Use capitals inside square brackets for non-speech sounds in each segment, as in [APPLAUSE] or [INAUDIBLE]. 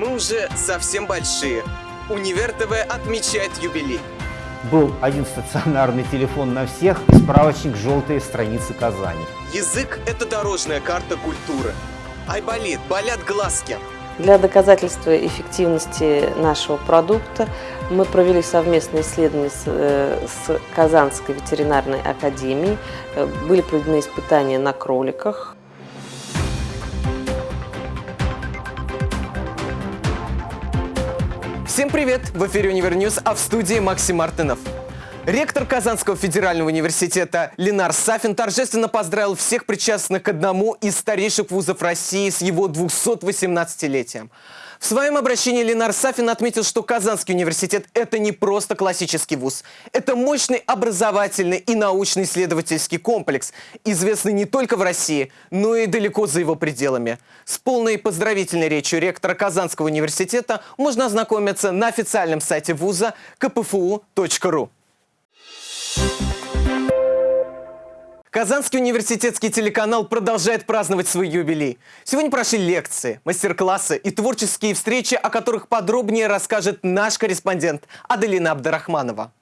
Мы уже совсем большие. Универ ТВ отмечает юбилей. Был один стационарный телефон на всех и справочник «Желтые страницы Казани». Язык – это дорожная карта культуры. Ай болит, болят глазки. Для доказательства эффективности нашего продукта мы провели совместное исследование с, э, с Казанской ветеринарной академией. Э, были проведены испытания на кроликах. Всем привет! В эфире Универ News, а в студии Максим Мартынов. Ректор Казанского федерального университета Ленар Сафин торжественно поздравил всех причастных к одному из старейших вузов России с его 218-летием. В своем обращении Ленар Сафин отметил, что Казанский университет – это не просто классический вуз. Это мощный образовательный и научно-исследовательский комплекс, известный не только в России, но и далеко за его пределами. С полной поздравительной речью ректора Казанского университета можно ознакомиться на официальном сайте вуза kpfu.ru. Казанский университетский телеканал продолжает праздновать свой юбилей. Сегодня прошли лекции, мастер-классы и творческие встречи, о которых подробнее расскажет наш корреспондент Аделина Абдарахманова.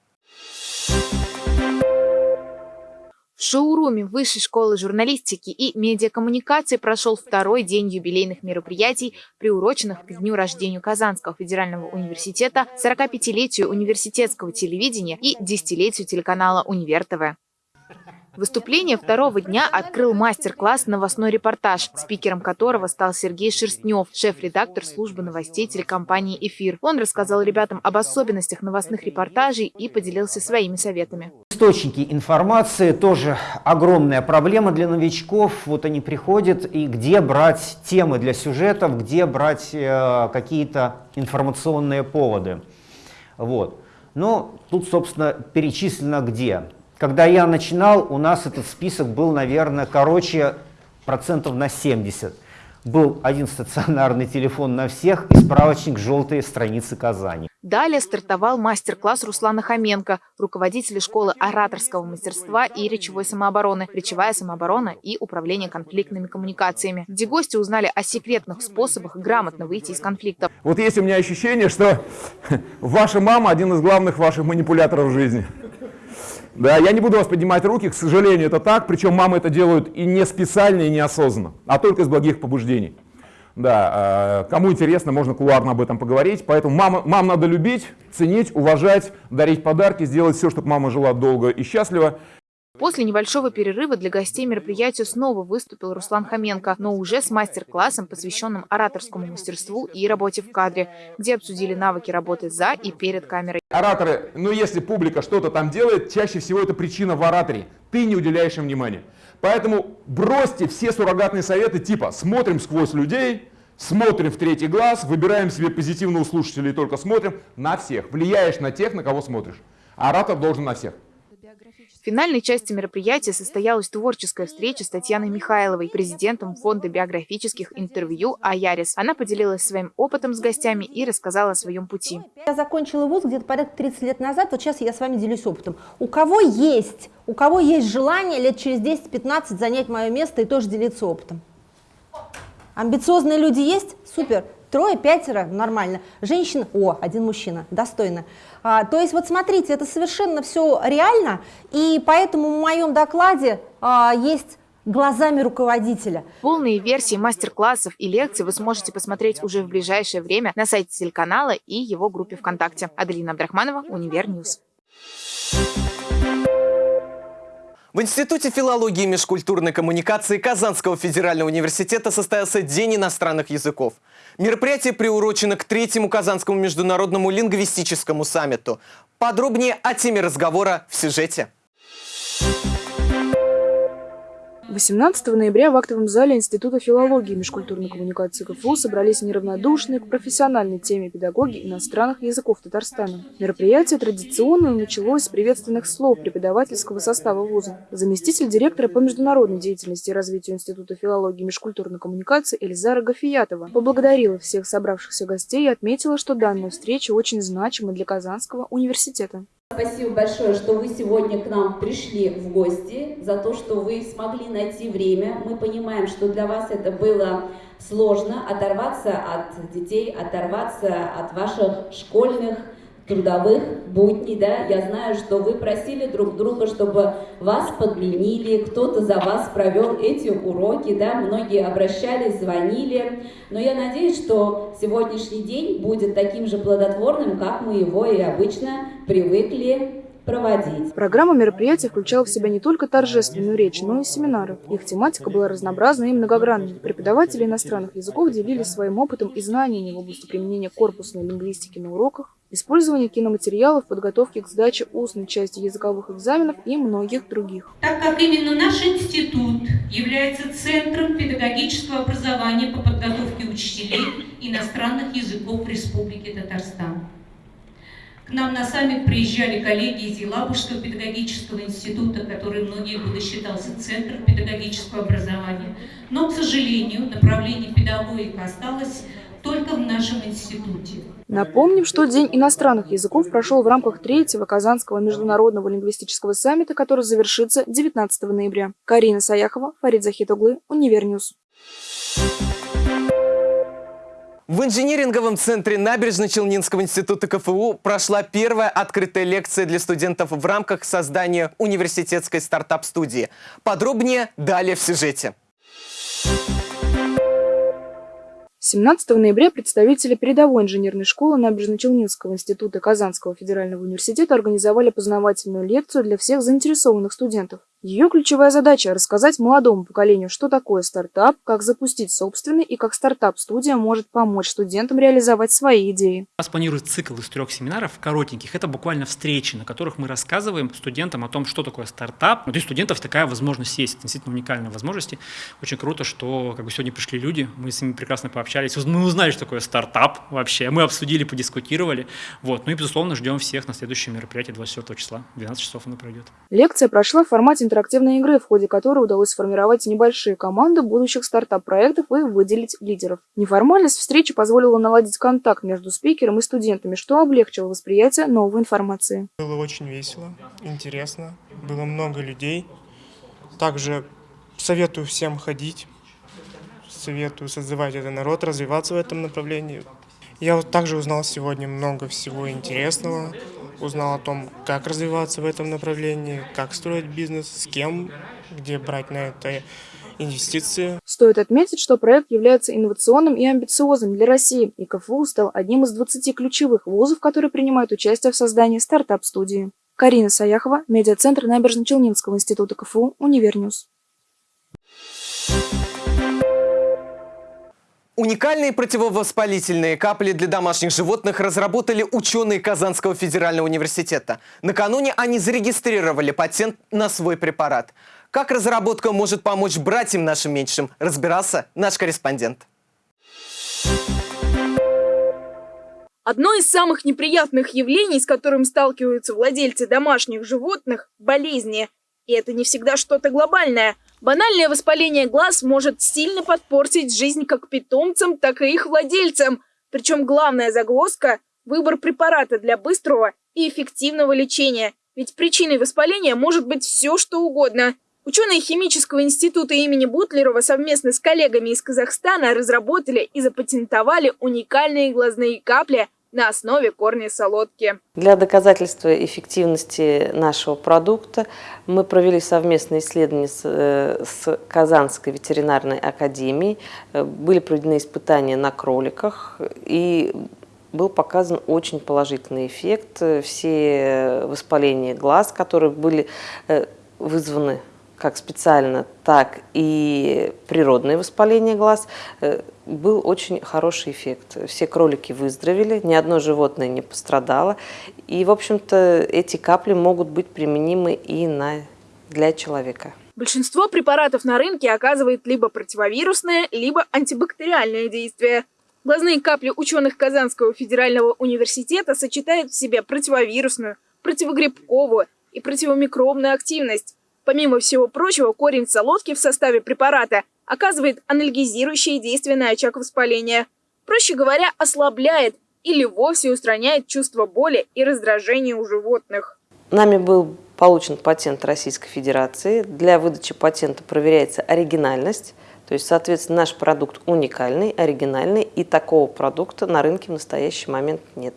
В шоуруме Высшей школы журналистики и медиакоммуникации прошел второй день юбилейных мероприятий, приуроченных к дню рождения Казанского федерального университета, 45-летию университетского телевидения и десятилетию телеканала «Универ ТВ». Выступление второго дня открыл мастер-класс «Новостной репортаж», спикером которого стал Сергей Шерстнев, шеф-редактор службы новостей телекомпании «Эфир». Он рассказал ребятам об особенностях новостных репортажей и поделился своими советами. Источники информации тоже огромная проблема для новичков. Вот они приходят, и где брать темы для сюжетов, где брать э, какие-то информационные поводы. Вот. Ну, тут, собственно, перечислено где. Когда я начинал, у нас этот список был, наверное, короче процентов на 70. Был один стационарный телефон на всех и справочник «Желтые страницы Казани». Далее стартовал мастер-класс Руслана Хоменко, руководителя школы ораторского мастерства и речевой самообороны, речевая самооборона и управление конфликтными коммуникациями, где гости узнали о секретных способах грамотно выйти из конфликтов. Вот есть у меня ощущение, что [LAUGHS] ваша мама один из главных ваших манипуляторов в жизни. Да, я не буду вас поднимать руки, к сожалению, это так, причем мамы это делают и не специально, и неосознанно, а только из благих побуждений. Да, э, кому интересно, можно кулуарно об этом поговорить. Поэтому мама, мам надо любить, ценить, уважать, дарить подарки, сделать все, чтобы мама жила долго и счастливо. После небольшого перерыва для гостей мероприятия снова выступил Руслан Хоменко, но уже с мастер-классом, посвященным ораторскому мастерству и работе в кадре, где обсудили навыки работы за и перед камерой. Ораторы, ну если публика что-то там делает, чаще всего это причина в ораторе. Ты не уделяешь им внимания. Поэтому бросьте все суррогатные советы типа «смотрим сквозь людей», смотрим в третий глаз, выбираем себе позитивного слушателя и только смотрим на всех. Влияешь на тех, на кого смотришь. Оратор должен на всех. Финальной части мероприятия состоялась творческая встреча с Татьяной Михайловой, президентом фонда биографических интервью «Аярис». Она поделилась своим опытом с гостями и рассказала о своем пути. Я закончила вуз где-то порядка 30 лет назад, вот сейчас я с вами делюсь опытом. У кого есть, у кого есть желание лет через 10-15 занять мое место и тоже делиться опытом? Амбициозные люди есть? Супер. Трое, пятеро, нормально. Женщина, о, один мужчина, достойно. А, то есть вот смотрите, это совершенно все реально, и поэтому в моем докладе а, есть глазами руководителя. Полные версии мастер-классов и лекций вы сможете посмотреть уже в ближайшее время на сайте телеканала и его группе ВКонтакте. Аделина Абдрахманова, Универ News. В Институте филологии и межкультурной коммуникации Казанского федерального университета состоялся День иностранных языков. Мероприятие приурочено к третьему Казанскому международному лингвистическому саммиту. Подробнее о теме разговора в сюжете. 18 ноября в актовом зале Института филологии и межкультурной коммуникации КФУ собрались неравнодушные к профессиональной теме педагоги иностранных языков Татарстана. Мероприятие традиционно началось с приветственных слов преподавательского состава вуза. Заместитель директора по международной деятельности и развитию Института филологии и межкультурной коммуникации Эльзара Гафиятова поблагодарила всех собравшихся гостей и отметила, что данная встреча очень значима для Казанского университета. Спасибо большое, что вы сегодня к нам пришли в гости, за то, что вы смогли найти время. Мы понимаем, что для вас это было сложно оторваться от детей, оторваться от ваших школьных трудовых будней, да, я знаю, что вы просили друг друга, чтобы вас подменили, кто-то за вас провел эти уроки, да, многие обращались, звонили, но я надеюсь, что сегодняшний день будет таким же плодотворным, как мы его и обычно привыкли проводить. Программа мероприятия включала в себя не только торжественную речь, но и семинары. Их тематика была разнообразной и многогранной. Преподаватели иностранных языков делились своим опытом и знаниями в области применения корпусной лингвистики на уроках, использования киноматериалов, подготовки к сдаче устной части языковых экзаменов и многих других. Так как именно наш институт является центром педагогического образования по подготовке учителей иностранных языков Республики Татарстан. К нам на саммит приезжали коллеги из Елабужского педагогического института, который многие годы считался центром педагогического образования. Но, к сожалению, направление педагогика осталось только в нашем институте. Напомним, что День иностранных языков прошел в рамках третьего Казанского международного лингвистического саммита, который завершится 19 ноября. Карина Саяхова, Фарид Захитоглы, Универ News. В инжиниринговом центре Набережно-Челнинского института КФУ прошла первая открытая лекция для студентов в рамках создания университетской стартап-студии. Подробнее далее в сюжете. 17 ноября представители передовой инженерной школы Набережно-Челнинского института Казанского федерального университета организовали познавательную лекцию для всех заинтересованных студентов. Ее ключевая задача – рассказать молодому поколению, что такое стартап, как запустить собственный и как стартап-студия может помочь студентам реализовать свои идеи. У нас планируется цикл из трех семинаров коротеньких. Это буквально встречи, на которых мы рассказываем студентам о том, что такое стартап. Вот у студентов такая возможность есть, действительно уникальная возможность. Очень круто, что как бы сегодня пришли люди, мы с ними прекрасно пообщались, мы узнали, что такое стартап вообще, мы обсудили, подискутировали. Вот. Ну и, безусловно, ждем всех на следующее мероприятие 24 числа, 12 часов оно пройдет. Лекция прошла в формате интерактивной игры, в ходе которой удалось сформировать небольшие команды будущих стартап-проектов и выделить лидеров. Неформальность встречи позволила наладить контакт между спикером и студентами, что облегчило восприятие новой информации. Было очень весело, интересно, было много людей. Также советую всем ходить, советую созывать этот народ, развиваться в этом направлении. Я вот также узнал сегодня много всего интересного узнал о том, как развиваться в этом направлении, как строить бизнес, с кем, где брать на это инвестиции. Стоит отметить, что проект является инновационным и амбициозным для России, и КФУ стал одним из 20 ключевых вузов, которые принимают участие в создании стартап-студии. Карина Саяхова, медиацентр Набережно-Челнинского института КФУ, Универ News. Уникальные противовоспалительные капли для домашних животных разработали ученые Казанского федерального университета. Накануне они зарегистрировали патент на свой препарат. Как разработка может помочь братьям нашим меньшим, разбирался наш корреспондент. Одно из самых неприятных явлений, с которым сталкиваются владельцы домашних животных – болезни. И это не всегда что-то глобальное – Банальное воспаление глаз может сильно подпортить жизнь как питомцам, так и их владельцам. Причем главная загвоздка – выбор препарата для быстрого и эффективного лечения. Ведь причиной воспаления может быть все, что угодно. Ученые химического института имени Бутлерова совместно с коллегами из Казахстана разработали и запатентовали уникальные глазные капли – на основе корня солодки. Для доказательства эффективности нашего продукта мы провели совместные исследования с, э, с Казанской ветеринарной академией. Э, были проведены испытания на кроликах и был показан очень положительный эффект. Все воспаления глаз, которые были э, вызваны как специально, так и природное воспаление глаз, э, был очень хороший эффект. Все кролики выздоровели, ни одно животное не пострадало. И, в общем-то, эти капли могут быть применимы и на, для человека. Большинство препаратов на рынке оказывает либо противовирусное, либо антибактериальное действие. Глазные капли ученых Казанского федерального университета сочетают в себе противовирусную, противогрибковую и противомикробную активность. Помимо всего прочего, корень солодки в составе препарата оказывает анальгезирующее действие на очаг воспаления. Проще говоря, ослабляет или вовсе устраняет чувство боли и раздражения у животных. Нами был получен патент Российской Федерации. Для выдачи патента проверяется оригинальность, То есть, соответственно, наш продукт уникальный, оригинальный, и такого продукта на рынке в настоящий момент нет.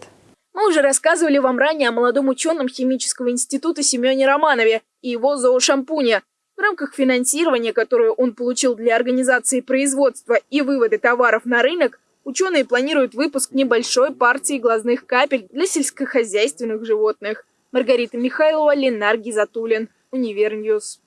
Мы уже рассказывали вам ранее о молодом ученом химического института Семене Романове и его зоошампуне. В рамках финансирования, которое он получил для организации производства и вывода товаров на рынок, ученые планируют выпуск небольшой партии глазных капель для сельскохозяйственных животных. Маргарита Михайлова, Ленар Гизатуллин, Универ News.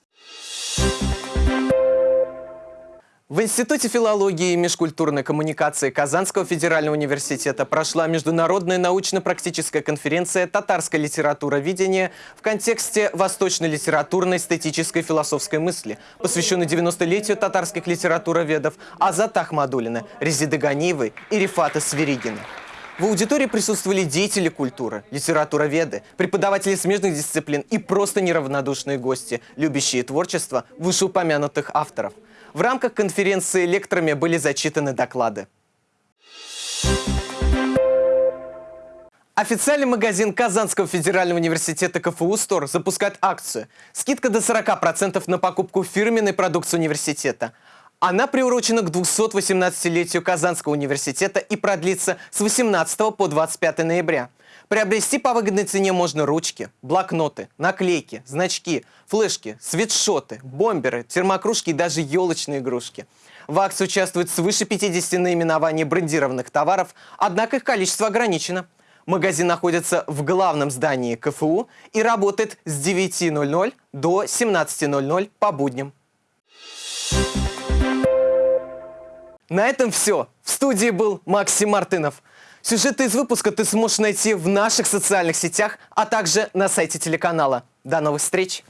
В Институте филологии и межкультурной коммуникации Казанского федерального университета прошла международная научно-практическая конференция «Татарская литературоведение» в контексте восточной литературной, эстетической философской мысли, посвященной 90-летию татарских литературоведов Азата Ахмадуллина, Резиды Ганиевой и Рифата Сверигина. В аудитории присутствовали деятели культуры, литературоведы, преподаватели смежных дисциплин и просто неравнодушные гости, любящие творчество вышеупомянутых авторов – в рамках конференции лекторами были зачитаны доклады. Официальный магазин Казанского федерального университета КФУ «Стор» запускает акцию. Скидка до 40% на покупку фирменной продукции университета. Она приурочена к 218-летию Казанского университета и продлится с 18 по 25 ноября. Приобрести по выгодной цене можно ручки, блокноты, наклейки, значки, флешки, свитшоты, бомберы, термокружки и даже елочные игрушки. В акции участвуют свыше 50 наименований брендированных товаров, однако их количество ограничено. Магазин находится в главном здании КФУ и работает с 9.00 до 17.00 по будням. На этом все. В студии был Максим Мартынов. Сюжеты из выпуска ты сможешь найти в наших социальных сетях, а также на сайте телеканала. До новых встреч!